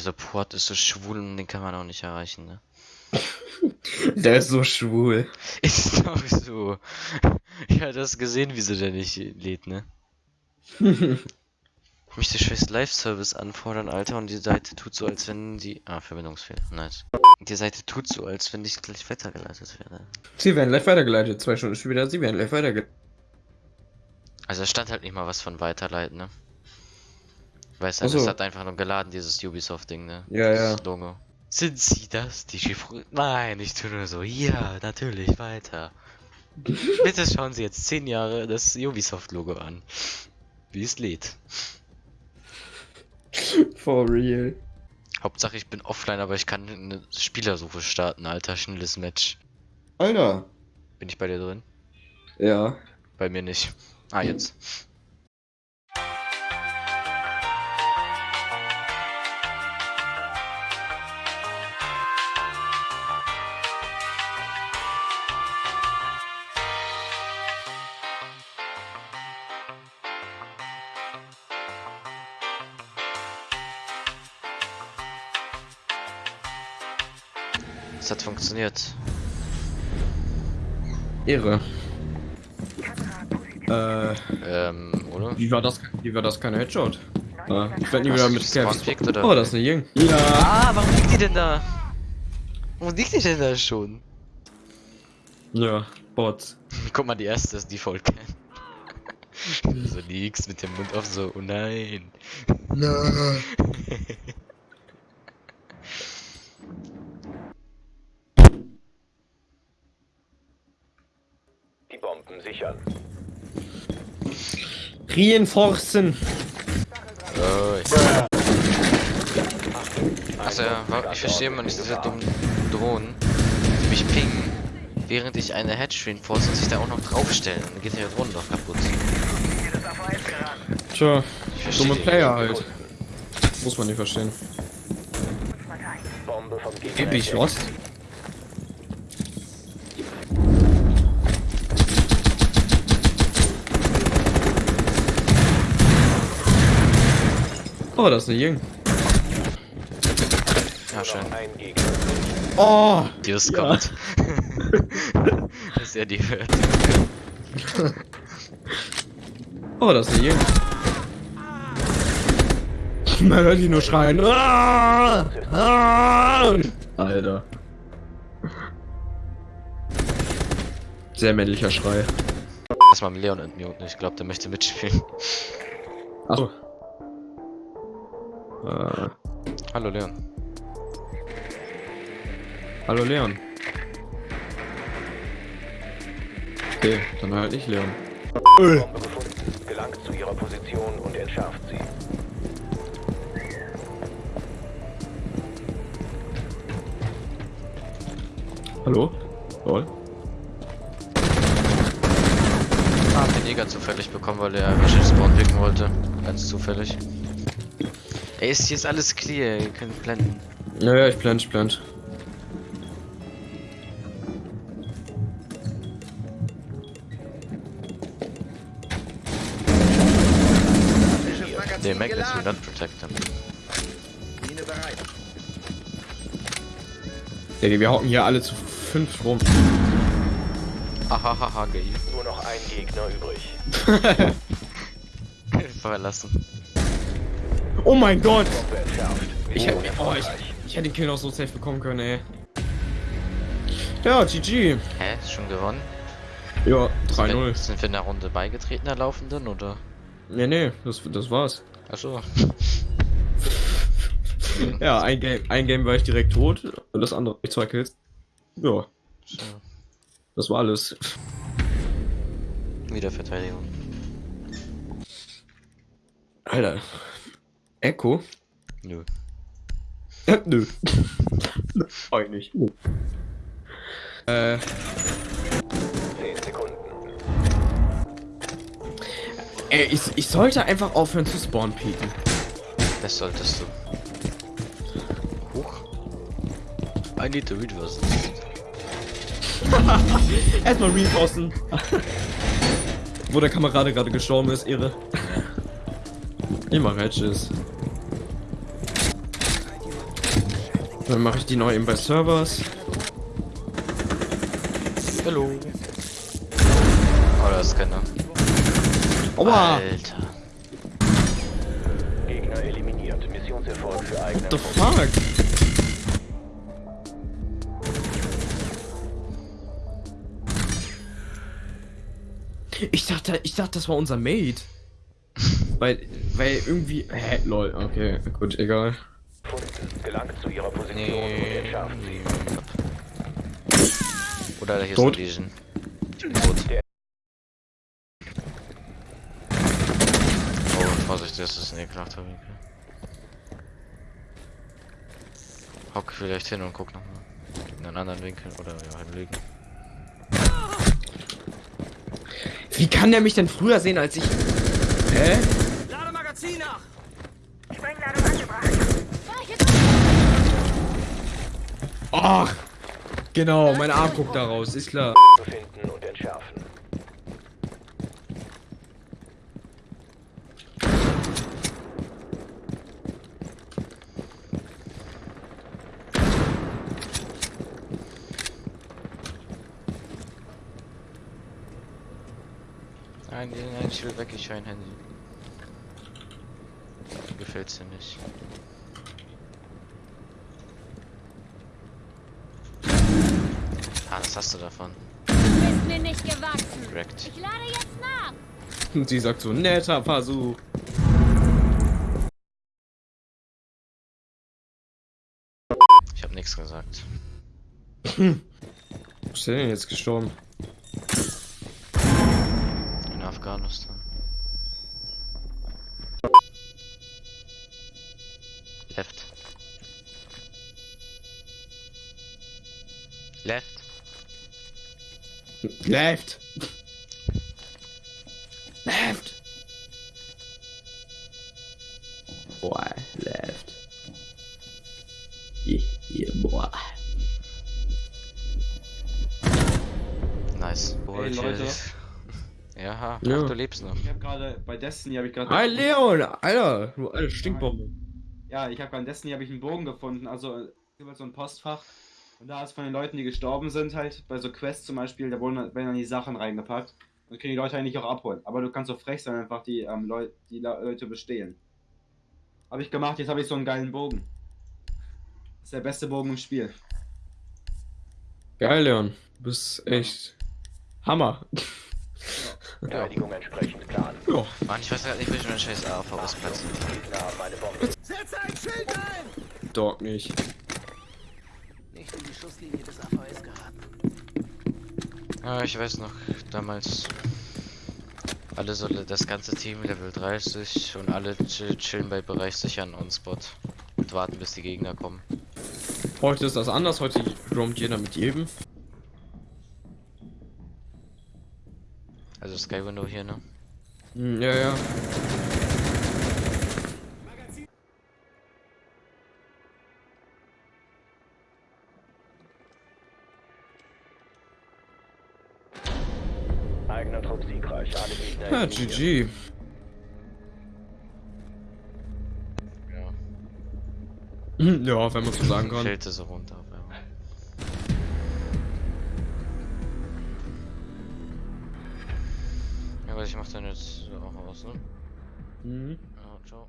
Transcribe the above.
dieser Port ist so schwul und den kann man auch nicht erreichen, ne? Der ist so schwul. Ist doch so. Ich hatte das gesehen, wieso der nicht lädt, ne? Ich möchte scheiß Live-Service anfordern, Alter, und die Seite tut so, als wenn die... Ah, Verbindungsfehler, nice. Die Seite tut so, als wenn ich gleich weitergeleitet werde. Sie werden live weitergeleitet. Zwei Stunden später, sie werden live weitergeleitet. Also es stand halt nicht mal was von weiterleiten, ne? Weißt du, Ach so. es hat einfach nur geladen, dieses Ubisoft-Ding, ne? Ja, ja. Das Logo. Sind Sie das, die Chiffre... Nein, ich tue nur so, ja, natürlich, weiter. Bitte schauen Sie jetzt 10 Jahre das Ubisoft-Logo an. Wie es lädt. For real. Hauptsache ich bin offline, aber ich kann eine Spielersuche starten, alter, schnelles Match. Alter. Bin ich bei dir drin? Ja. Bei mir nicht. Ah, jetzt. Es hat funktioniert. Ehre. Äh, Ähm, oder? wie war das? Wie war das kein Headshot? Ah, ich werde nie wieder mit gekriegt, oder? Oh, das ist eine Jing. Ja. Ah, warum liegt die denn da? Warum liegt die denn da schon? Ja, Bots. Guck mal, die erste ist die Vollcam. so liegst mit dem Mund auf so, oh nein. Nein. Die Bomben sichern. Reinforcen. Oh, ich... Also ich verstehe immer nicht diese dummen Drohnen, die mich pingen, während ich eine Hedge reinforce und sich da auch noch draufstellen. Dann geht ja die Drohne doch kaputt. Tja, Ich dumme Player halt. Muss man nicht verstehen. Bombe vom Gegner. Gib dich entdeckt. was? Oh, das ist eine Jing. Ja, schön. Oh! Die ist Ja. kommt. Dass er die hört. Oh, das ist eine Jing. Man hört die nur schreien. Ah! Ah! Alter. Sehr männlicher Schrei. Lass mal Leon entmuten, ich glaube, der möchte mitspielen. Achso. Äh, Hallo Leon. hallo Leon. Okay, dann halt nicht Leon. Bombe gefunden. Gelangt zu ihrer Position und entschärft sie. Hallo? Lol. Ah, hab den Jäger zufällig bekommen, weil er Mission Spawn picken wollte. Ganz zufällig. Ey, ist hier ist alles clear, ihr könnt blenden. Ja, ja, ich blend, ich blend. Der Magnets will not protect them. Wir hocken hier alle zu fünf rum. Ahahaha, gay. Nur noch ein Gegner übrig. Verlassen. Oh mein Gott! Ich hätte, oh, ich, ich hätte den Kill noch so safe bekommen können, ey. Ja, GG. Hä? Ist schon gewonnen? Ja, Sind wir, 3-0. sind wir in der Runde beigetreten, der Laufenden, oder? Nee, nee, das, das war's. Achso. Ja, ein Game, ein Game war ich direkt tot und das andere ich zwei Kills. Ja, So. das war alles. Wiederverteidigung. Alter. Echo? Nö. Äh, nö. Eigentlich. Nö. Äh, 10 Sekunden. ey, ich, ich sollte einfach aufhören zu spawn peeken. Das solltest du. Huch. I need to reverse. Erstmal reinforcen. Wo der Kamerade gerade gestorben ist, irre. Immer Hedges. Dann mache ich die neu eben bei Servers. Hallo. Oh, das ist keiner. Aua! Alter. Gegner eliminiert. Missionserfolg für eigene What the fuck? Ich dachte, ich dachte, das war unser Mate. weil, weil irgendwie. Hä, lol, okay, gut, egal. gefunden. Gelangt zu ihrer Position und Nee. entschärft sie. Oder hier Tot. ist ein Legion. Tot. Oh, Vorsicht, das ist ein ekelhafter Winkel. Hock vielleicht hin und guck nochmal. In einen anderen Winkel oder ja, hinlegen. Wie kann der mich denn früher sehen als ich. Hä? Ach! Genau, mein Arm guckt da raus, ist klar. Befinden und entschärfen. Nein, nein, nein, ich will weg, ich will ein Handy. Gefällt's dir nicht. Was hast du davon? Ist mir nicht gewachsen. Correct. Ich lade jetzt nach. Und sie sagt so, netter Versuch. Ich hab nichts gesagt. Wo ist der denn jetzt gestorben? In Afghanistan. Left. Left. Left! Left! Boy, left. Yeah, yeah, boy. Nice. Hey, Leute. Ja, ach, Ja. du lebst noch. Ich habe gerade bei Destiny habe ich gerade Hi Leon, Alter, du alte Stinkbombe. Ja, ich habe bei Destiny habe ich einen Bogen gefunden, also über so ein Postfach und da ist von den Leuten, die gestorben sind halt bei so Quests zum Beispiel, da wurden werden dann die Sachen reingepackt und können die Leute eigentlich auch abholen. Aber du kannst so frech sein, einfach die ähm, Leute die Le Leute bestehlen. Habe ich gemacht, jetzt habe ich so einen geilen Bogen. Das ist der beste Bogen im Spiel. Geil, Leon. Du bist echt Hammer. Verteidigung entsprechend Plan. Ja. Mann, ich weiß gerade nicht, wie ich meinen scheiß AV ausplatze. Gegner haben eine Bombe. Dog nicht. Schusslinie des AVS geraten. Ja, ich weiß noch, damals alle so das ganze Team Level 30 und alle chill- chillen bei Bereich sichern und Spot und warten bis die Gegner kommen. Heute ist das anders, heute roamt jeder mit jedem. Also Sky Window hier, ne? Hm, ja, ja. Ja. GG. Ja. Ja, wenn man so sagen kann. Fällt so runter. Ja, aber ich mach dann jetzt auch aus, ne? Mhm. Ja, ciao.